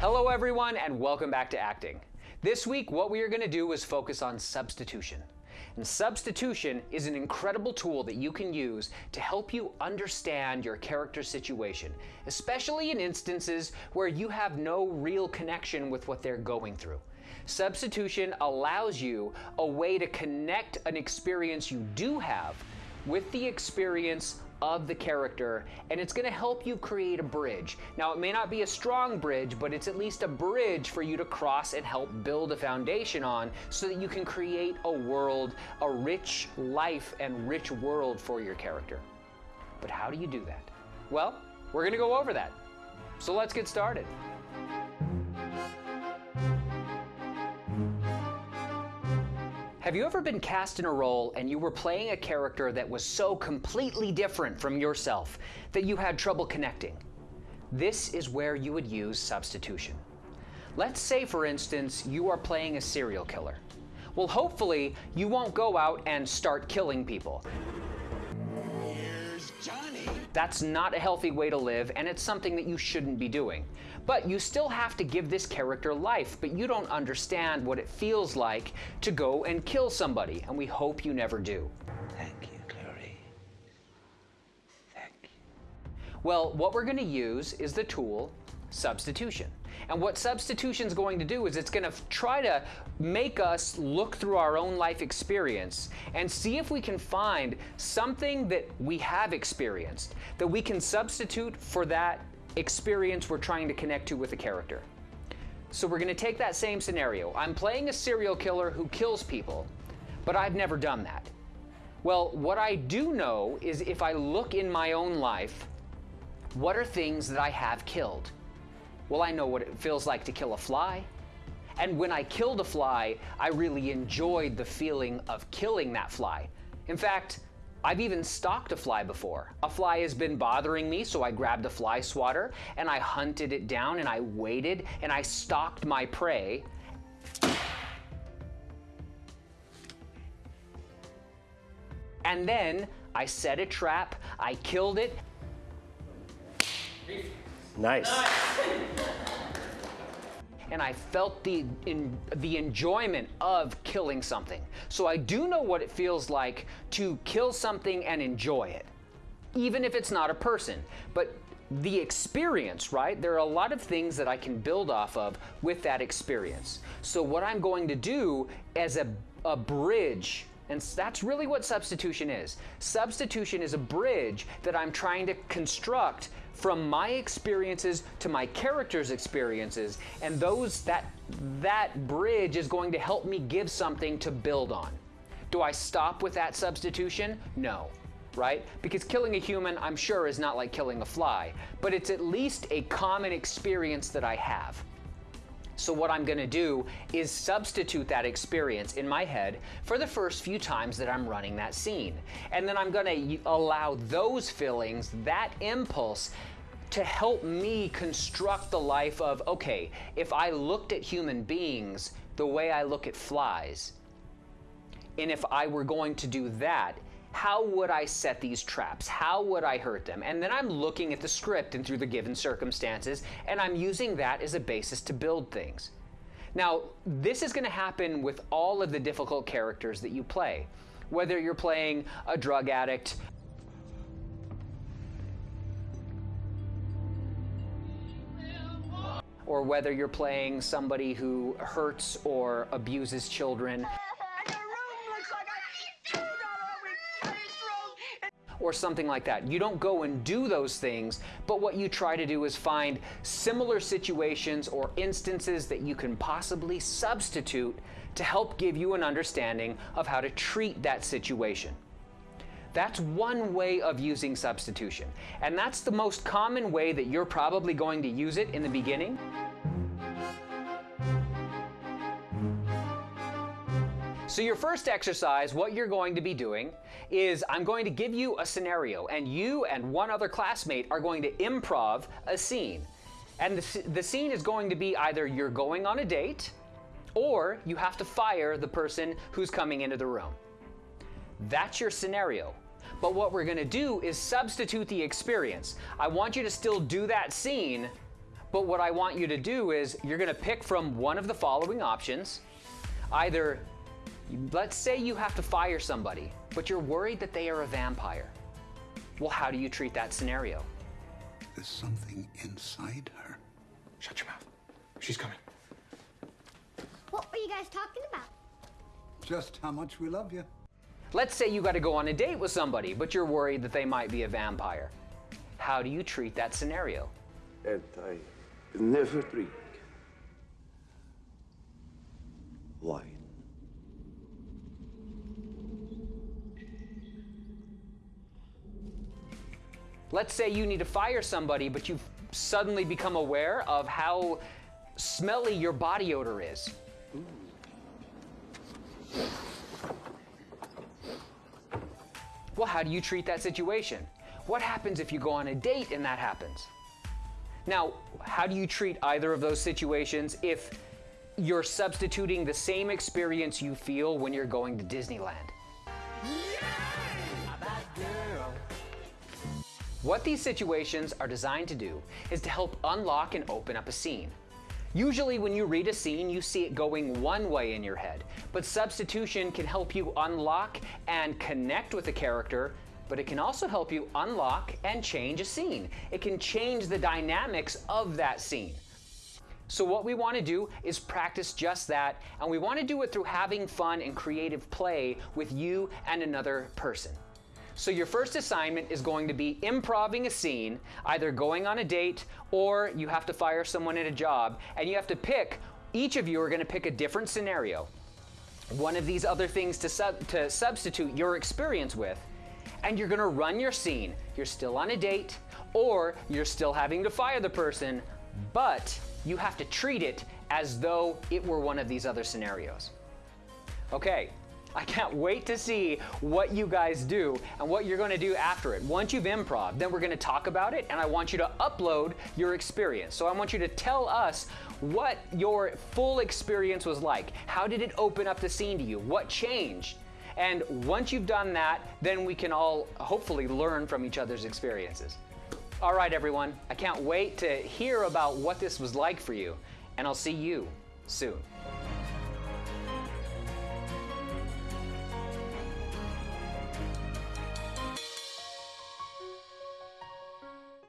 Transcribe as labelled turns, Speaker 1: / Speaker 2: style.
Speaker 1: Hello, everyone, and welcome back to acting. This week, what we are going to do is focus on substitution. And substitution is an incredible tool that you can use to help you understand your character's situation, especially in instances where you have no real connection with what they're going through. Substitution allows you a way to connect an experience you do have with the experience of the character, and it's going to help you create a bridge. Now, it may not be a strong bridge, but it's at least a bridge for you to cross and help build a foundation on so that you can create a world, a rich life and rich world for your character. But how do you do that? Well, we're going to go over that. So let's get started. Have you ever been cast in a role and you were playing a character that was so completely different from yourself that you had trouble connecting? This is where you would use substitution. Let's say, for instance, you are playing a serial killer. Well, hopefully, you won't go out and start killing people. That's not a healthy way to live, and it's something that you shouldn't be doing. But you still have to give this character life, but you don't understand what it feels like to go and kill somebody, and we hope you never do.
Speaker 2: Thank you, Clary. Thank you.
Speaker 1: Well, what we're going to use is the tool substitution. And what substitution is going to do is it's going to try to make us look through our own life experience and see if we can find something that we have experienced that we can substitute for that experience we're trying to connect to with a character. So we're going to take that same scenario. I'm playing a serial killer who kills people, but I've never done that. Well, what I do know is if I look in my own life, what are things that I have killed? Well, I know what it feels like to kill a fly. And when I killed a fly, I really enjoyed the feeling of killing that fly. In fact, I've even stalked a fly before. A fly has been bothering me, so I grabbed a fly swatter and I hunted it down and I waited and I stalked my prey. And then I set a trap, I killed it,
Speaker 3: Nice.
Speaker 1: and I felt the in, the enjoyment of killing something. So I do know what it feels like to kill something and enjoy it, even if it's not a person. But the experience, right? There are a lot of things that I can build off of with that experience. So what I'm going to do as a, a bridge and that's really what substitution is. Substitution is a bridge that I'm trying to construct from my experiences to my character's experiences, and those that that bridge is going to help me give something to build on. Do I stop with that substitution? No. Right? Because killing a human, I'm sure, is not like killing a fly, but it's at least a common experience that I have. So what I'm going to do is substitute that experience in my head for the first few times that I'm running that scene. And then I'm going to allow those feelings, that impulse, to help me construct the life of, okay, if I looked at human beings the way I look at flies, and if I were going to do that, how would I set these traps? How would I hurt them? And then I'm looking at the script and through the given circumstances, and I'm using that as a basis to build things. Now, this is going to happen with all of the difficult characters that you play. Whether you're playing a drug addict, or whether you're playing somebody who hurts or abuses children. Or something like that. You don't go and do those things, but what you try to do is find similar situations or instances that you can possibly substitute to help give you an understanding of how to treat that situation. That's one way of using substitution, and that's the most common way that you're probably going to use it in the beginning. So your first exercise, what you're going to be doing is I'm going to give you a scenario and you and one other classmate are going to improv a scene. And the, the scene is going to be either you're going on a date or you have to fire the person who's coming into the room. That's your scenario. But what we're going to do is substitute the experience. I want you to still do that scene, But what I want you to do is you're going to pick from one of the following options. Either, let's say you have to fire somebody, but you're worried that they are a vampire. Well, how do you treat that scenario?
Speaker 3: There's something inside her.
Speaker 4: Shut your mouth. She's coming.
Speaker 5: What were you guys talking about?
Speaker 3: Just how much we love you.
Speaker 1: Let's say you got to go on a date with somebody, but you're worried that they might be a vampire. How do you treat that scenario?
Speaker 6: And I never drink wine.
Speaker 1: Let's say you need to fire somebody, but you've suddenly become aware of how smelly your body odor is. Well, how do you treat that situation? What happens if you go on a date and that happens? Now, how do you treat either of those situations if you're substituting the same experience you feel when you're going to Disneyland? What these situations are designed to do is to help unlock and open up a scene. Usually, when you read a scene, you see it going one way in your head, but substitution can help you unlock and connect with a character, but it can also help you unlock and change a scene. It can change the dynamics of that scene. So, what we want to do is practice just that, and we want to do it through having fun and creative play with you and another person. So, your first assignment is going to be improving a scene, either going on a date or you have to fire someone at a job, and you have to pick, each of you are going to pick a different scenario. One of these other things to, sub, to substitute your experience with, and you're going to run your scene. You're still on a date, or you're still having to fire the person, but you have to treat it as though it were one of these other scenarios. Okay, I can't wait to see what you guys do and what you're going to do after it. Once you've improv, then we're going to talk about it and I want you to upload your experience. So I want you to tell us what your full experience was like. How did it open up the scene to you? What changed? And once you've done that, then we can all hopefully learn from each other's experiences. All right, everyone, I can't wait to hear about what this was like for you, and I'll see you soon.